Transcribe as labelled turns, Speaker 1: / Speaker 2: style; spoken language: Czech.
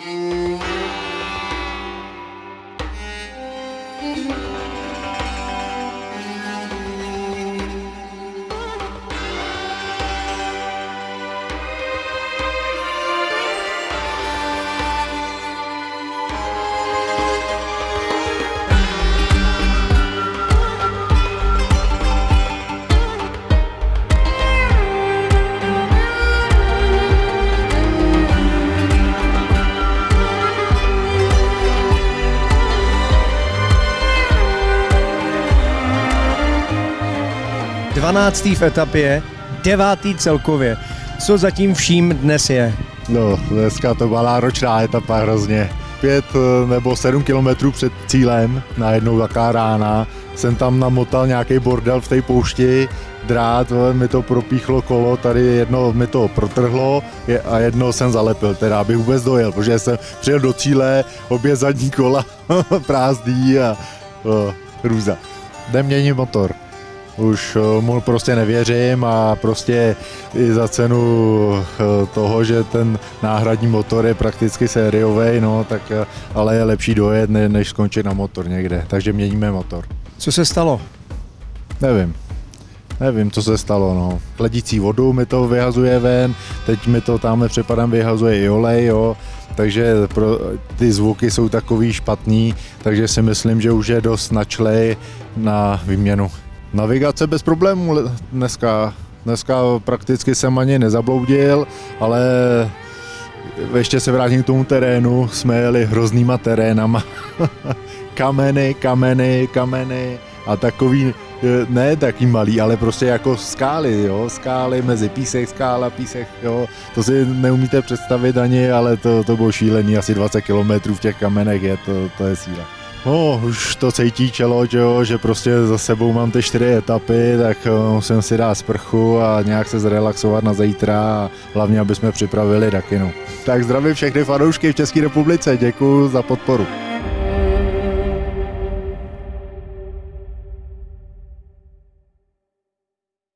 Speaker 1: Música 12. v etapě, devátý celkově. Co zatím vším dnes je?
Speaker 2: No, dneska to byla náročná etapa hrozně. Pět eh, nebo sedm kilometrů před cílem, najednou taká rána, jsem tam namotal nějaký bordel v té poušti, drát, mi to propíchlo kolo, tady jedno mi to protrhlo a jedno jsem zalepil, teda abych vůbec dojel, protože jsem přijel do cíle, obě zadní kola prázdný a o, hrůza. Jdem motor už eh, mu prostě nevěřím a prostě i za cenu eh, toho, že ten náhradní motor je prakticky sériový, no, tak eh, ale je lepší dojet, než skončit na motor někde, takže měníme motor.
Speaker 1: Co se stalo?
Speaker 2: Nevím. Nevím, co se stalo, no. Chladící vodu mi to vyhazuje ven, teď mi to tamhle přepadem vyhazuje i olej, jo. Takže pro, ty zvuky jsou takový špatný, takže si myslím, že už je dost načlej na výměnu. Navigace bez problémů dneska. Dneska prakticky jsem ani nezabloudil, ale ještě se vrátím k tomu terénu, jsme jeli hroznýma terénama. kameny, kameny, kameny a takový, ne taký malý, ale prostě jako skály, jo, skály mezi písek, skála, písek, jo, to si neumíte představit ani, ale to, to bylo šílený, asi 20 kilometrů v těch kamenech je, to, to je síla. No, už to cítí čelo, že, jo, že prostě za sebou mám ty čtyři etapy, tak eh, musím si dát sprchu a nějak se zrelaxovat na zítra a hlavně, aby jsme připravili Dakinu. Tak zdravím všechny fanoušky v České republice, děkuji za podporu.